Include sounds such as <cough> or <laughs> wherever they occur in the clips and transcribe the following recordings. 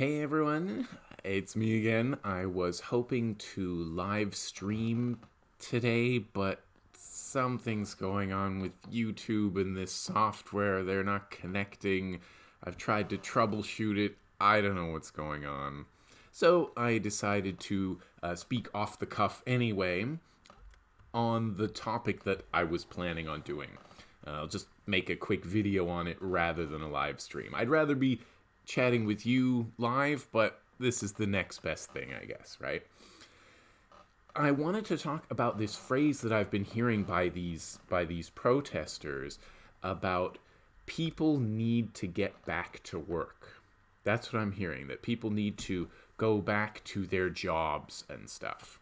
Hey everyone, it's me again. I was hoping to live stream today, but something's going on with YouTube and this software. They're not connecting. I've tried to troubleshoot it. I don't know what's going on. So I decided to uh, speak off the cuff anyway on the topic that I was planning on doing. Uh, I'll just make a quick video on it rather than a live stream. I'd rather be chatting with you live, but this is the next best thing, I guess, right? I wanted to talk about this phrase that I've been hearing by these by these protesters about people need to get back to work. That's what I'm hearing that people need to go back to their jobs and stuff.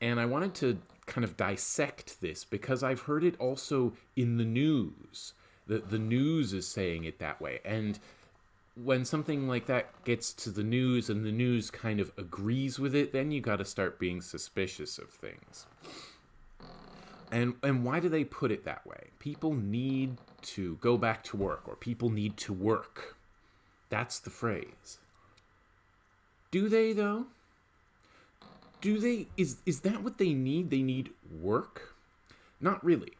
And I wanted to kind of dissect this because I've heard it also in the news. That the news is saying it that way. And when something like that gets to the news and the news kind of agrees with it, then you got to start being suspicious of things. And and why do they put it that way? People need to go back to work or people need to work. That's the phrase. Do they though? Do they is is that what they need? They need work? Not really.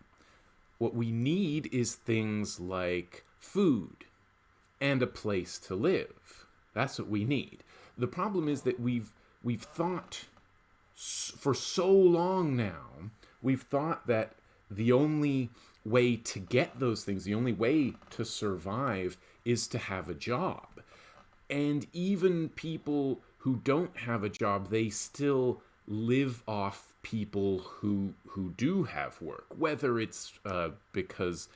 What we need is things like food and a place to live. That's what we need. The problem is that we've we've thought for so long now, we've thought that the only way to get those things, the only way to survive is to have a job. And even people who don't have a job, they still live off people who who do have work, whether it's uh, because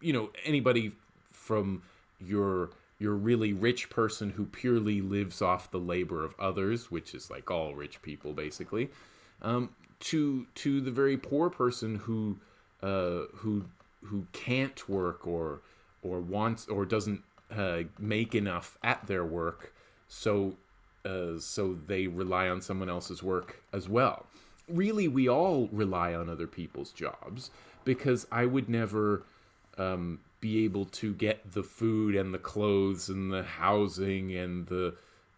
you know anybody from your your really rich person who purely lives off the labor of others, which is like all rich people basically, um, to to the very poor person who uh, who who can't work or or wants or doesn't uh, make enough at their work, so uh, so they rely on someone else's work as well. Really, we all rely on other people's jobs because I would never um, be able to get the food and the clothes and the housing and the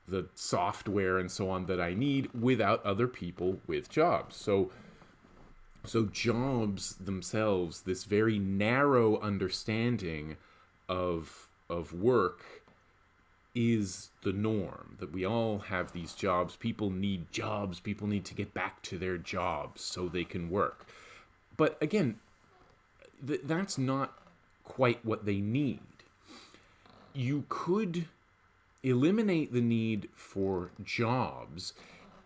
the software and so on that I need without other people with jobs. So so jobs themselves, this very narrow understanding of of work is the norm that we all have these jobs. People need jobs. People need to get back to their jobs so they can work. But again th- that's not quite what they need. You could eliminate the need for jobs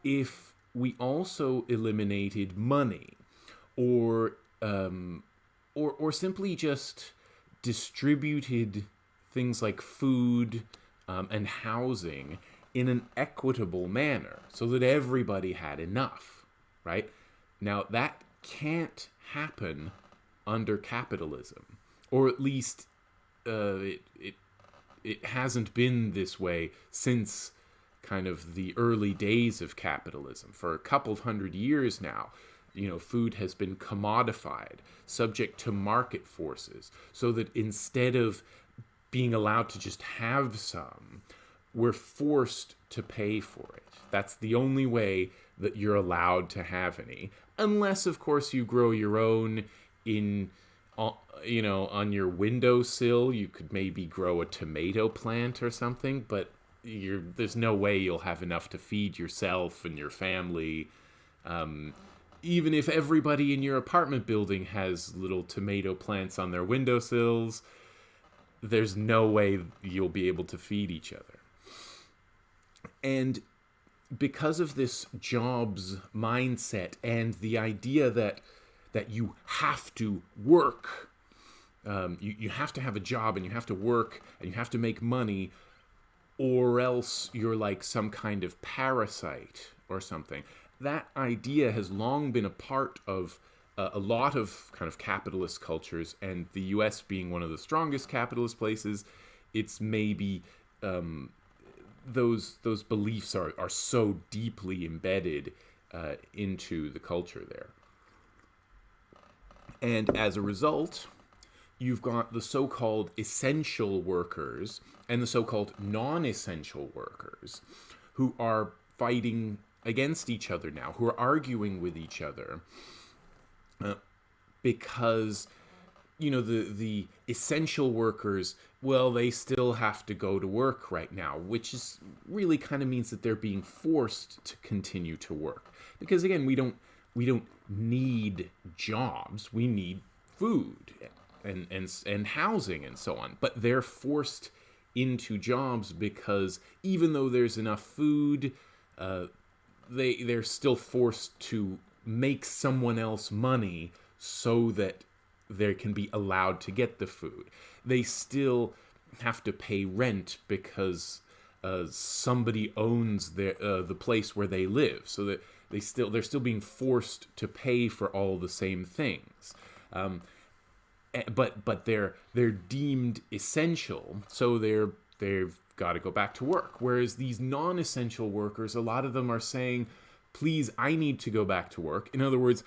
if we also eliminated money or um, or or simply just distributed things like food um, and housing in an equitable manner so that everybody had enough right now that can't happen under capitalism or at least uh, it, it it hasn't been this way since kind of the early days of capitalism. For a couple of hundred years now, you know, food has been commodified, subject to market forces, so that instead of being allowed to just have some, we're forced to pay for it. That's the only way that you're allowed to have any, unless, of course, you grow your own in you know, on your windowsill, you could maybe grow a tomato plant or something, but you're, there's no way you'll have enough to feed yourself and your family. Um, even if everybody in your apartment building has little tomato plants on their windowsills, there's no way you'll be able to feed each other. And because of this jobs mindset and the idea that that you have to work. Um, you, you have to have a job and you have to work and you have to make money, or else you're like some kind of parasite or something. That idea has long been a part of uh, a lot of kind of capitalist cultures, and the US being one of the strongest capitalist places, it's maybe um, those those beliefs are, are so deeply embedded uh, into the culture there. And as a result, you've got the so-called essential workers and the so-called non-essential workers who are fighting against each other now, who are arguing with each other uh, because you know the the essential workers well they still have to go to work right now which is really kind of means that they're being forced to continue to work. Because again we don't we don't need jobs. We need food and and and housing and so on but they're forced into jobs because even though there's enough food uh, they they're still forced to make someone else money so that they can be allowed to get the food. They still have to pay rent because uh, somebody owns their uh, the place where they live, so that they still they're still being forced to pay for all the same things. Um, but but they're they're deemed essential, so they're they've got to go back to work. Whereas these non-essential workers, a lot of them are saying, "Please, I need to go back to work." In other words,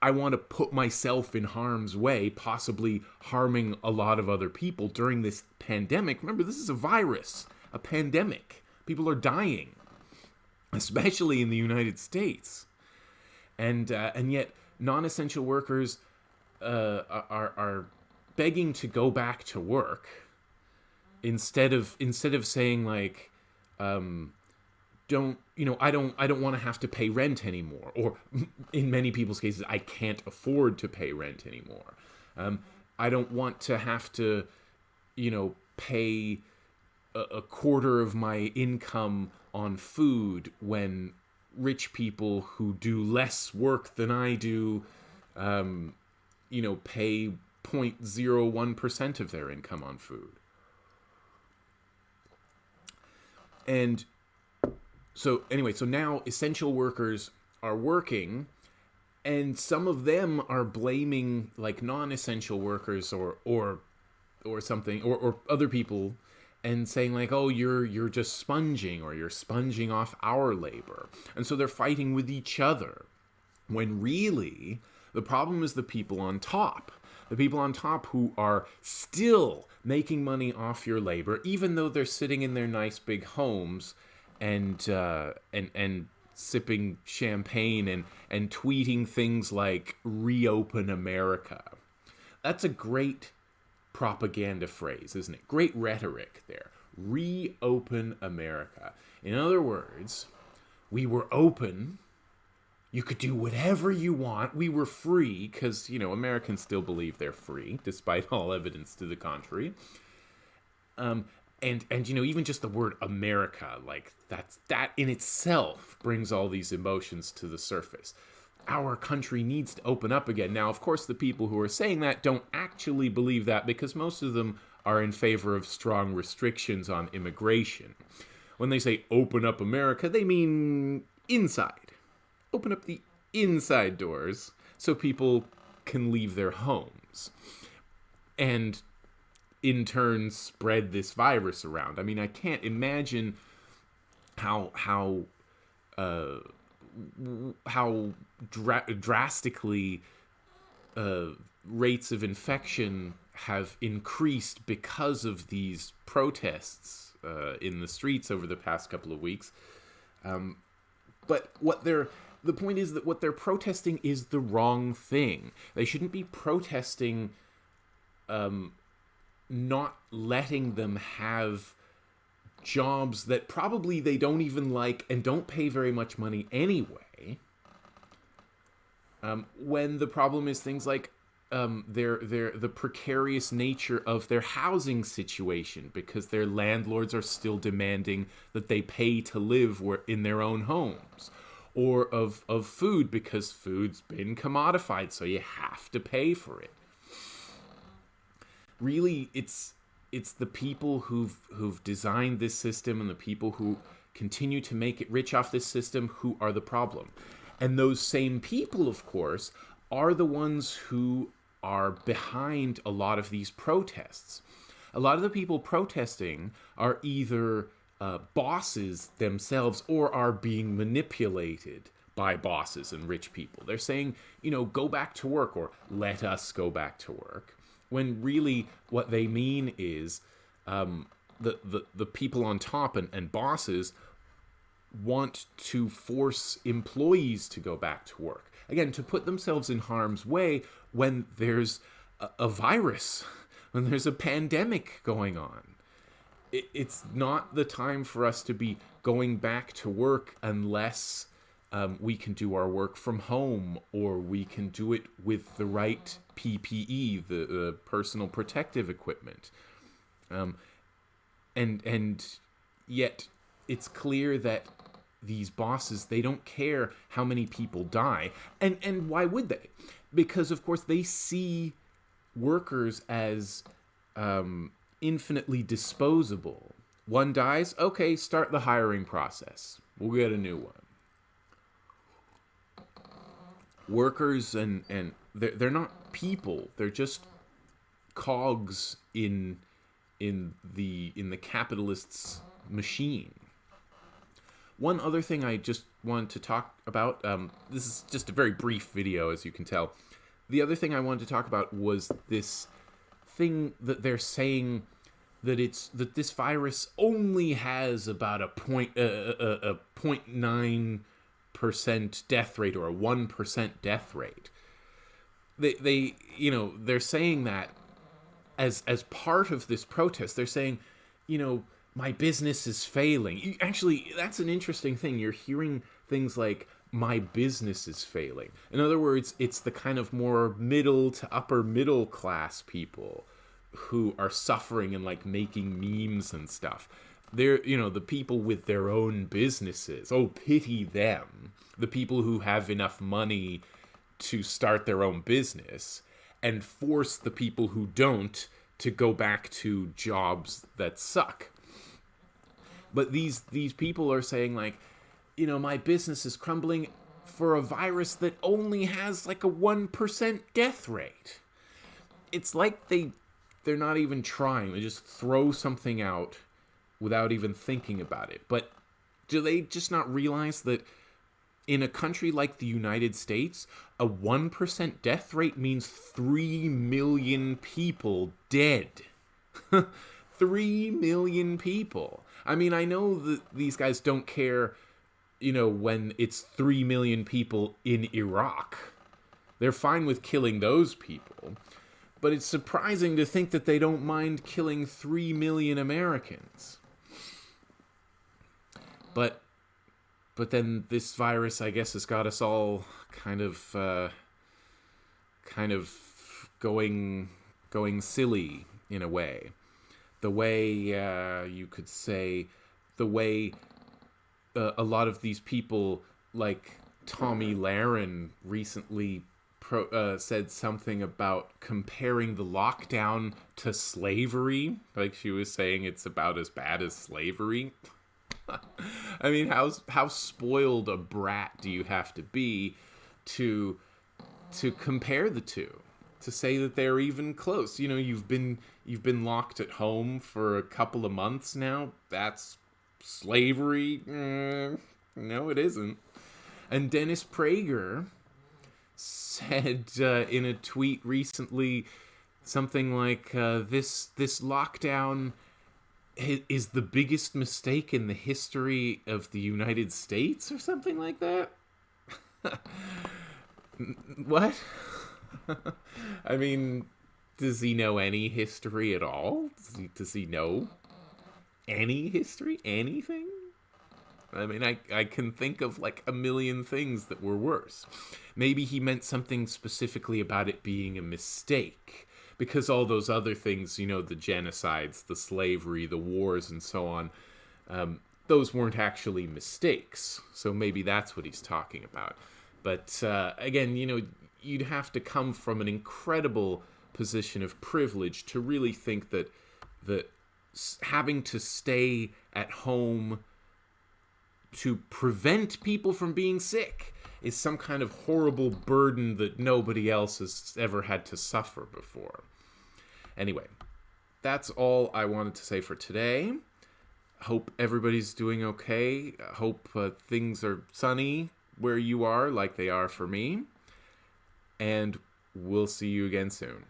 I want to put myself in harm's way, possibly harming a lot of other people during this pandemic. Remember, this is a virus, a pandemic. People are dying, especially in the United States, and uh, and yet non-essential workers uh, are are begging to go back to work instead of instead of saying like. Um, don't you know i don't i don't want to have to pay rent anymore or <laughs> in many people's cases i can't afford to pay rent anymore um, i don't want to have to you know pay a, a quarter of my income on food when rich people who do less work than i do um, you know pay 0.01% of their income on food. And so anyway, so now essential workers are working and some of them are blaming like non-essential workers or or or something or, or other people and saying like oh you're you're just sponging or you're sponging off our labor. And so they're fighting with each other when really the problem is the people on top the people on top who are still making money off your labor even though they're sitting in their nice big homes and uh, and and sipping champagne and and tweeting things like "reopen America." That's a great propaganda phrase, isn't it? Great rhetoric there. Reopen America. In other words, we were open. You could do whatever you want. We were free because, you know, Americans still believe they're free, despite all evidence to the contrary. Um, and and you know even just the word america like that's that in itself brings all these emotions to the surface our country needs to open up again now of course the people who are saying that don't actually believe that because most of them are in favor of strong restrictions on immigration when they say open up america they mean inside open up the inside doors so people can leave their homes and in turn spread this virus around. I mean, I can't imagine how how uh, how dra- drastically uh, rates of infection have increased because of these protests uh, in the streets over the past couple of weeks. Um, but what they're the point is that what they're protesting is the wrong thing. They shouldn't be protesting um, not letting them have jobs that probably they don't even like and don't pay very much money anyway. Um, when the problem is things like um, their their the precarious nature of their housing situation because their landlords are still demanding that they pay to live in their own homes, or of of food because food's been commodified, so you have to pay for it really it's it's the people who've who've designed this system and the people who continue to make it rich off this system who are the problem. And those same people, of course, are the ones who are behind a lot of these protests. A lot of the people protesting are either uh, bosses themselves or are being manipulated by bosses and rich people. They're saying, you know, go back to work or let us go back to work when really what they mean is um, the, the, the people on top and, and bosses want to force employees to go back to work. Again, to put themselves in harm's way when there's a, a virus, <laughs> when there's a pandemic going on. It, it's not the time for us to be going back to work unless um, we can do our work from home or we can do it with the right PPE, the, the personal protective equipment. Um, and and yet it's clear that these bosses they don't care how many people die and and why would they because of course they see workers as um, infinitely disposable. One dies okay start the hiring process. We'll get a new one. Workers and and they're, they're not people. They're just cogs in in the in the capitalists machine. One other thing I just wanted to talk about, um, this is just a very brief video, as you can tell. The other thing I wanted to talk about was this thing that they're saying that it's that this virus only has about a point a, a, 0.9 percent death rate or a one percent death rate. They they you know they're saying that as as part of this protest. They're saying, you know, my business is failing. Actually, that's an interesting thing. You're hearing things like my business is failing. In other words, it's the kind of more middle to upper middle class people who are suffering and like making memes and stuff. They're, you know, the people with their own businesses. Oh, pity them. The people who have enough money to start their own business and force the people who don't to go back to jobs that suck but these these people are saying like, you know, my business is crumbling for a virus that only has like a 1% death rate. It's like they they're not even trying. They just throw something out without even thinking about it. But do they just not realize that in a country like the United States, a 1% death rate means 3 million people dead. <laughs> 3 million people. I mean, I know that these guys don't care, you know, when it's 3 million people in Iraq. They're fine with killing those people. But it's surprising to think that they don't mind killing 3 million Americans. But but then this virus I guess has got us all kind of uh, kind of going going silly in a way the way uh, you could say the way uh, a lot of these people like Tomi Lahren recently pro, uh, said something about comparing the lockdown to slavery like she was saying it's about as bad as slavery <laughs> I mean how how spoiled a brat do you have to be to to compare the two to say that they're even close. You know, you've been you've been locked at home for a couple of months now. That's slavery. Mm, no, it isn't. And Dennis Prager said uh, in a tweet recently something like uh, this this lockdown is the biggest mistake in the history of the United States or something like that. <laughs> what? <laughs> I mean, does he know any history at all? Does he, does he know any history? Anything? I mean, I, I can think of like a million things that were worse. Maybe he meant something specifically about it being a mistake. Because all those other things, you know, the genocides, the slavery, the wars, and so on, um, those weren't actually mistakes. So maybe that's what he's talking about. But uh, again, you know, you'd have to come from an incredible position of privilege to really think that that having to stay at home to prevent people from being sick is some kind of horrible burden that nobody else has ever had to suffer before. Anyway, that's all I wanted to say for today. Hope everybody's doing okay. Hope uh, things are sunny where you are, like they are for me and we'll see you again soon.